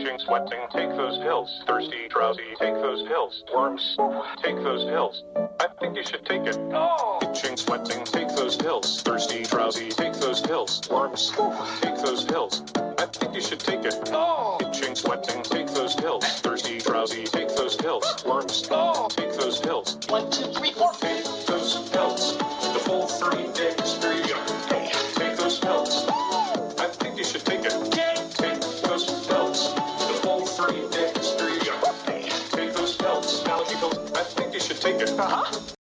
Itching, sweating, take those pills. Thirsty, drowsy, take those pills. Worms, take those pills. I think you should take it. Oh. Itching, sweating, take those pills. Thirsty, drowsy, take those pills. Worms, take those pills. I think you should take it. Oh. Itching, sweating, take those pills. Thirsty, drowsy, take those pills. Worms, take those pills. One, two, three, four. Take you. Take those pills. Allergy pills. I think you should take it. Uh-huh.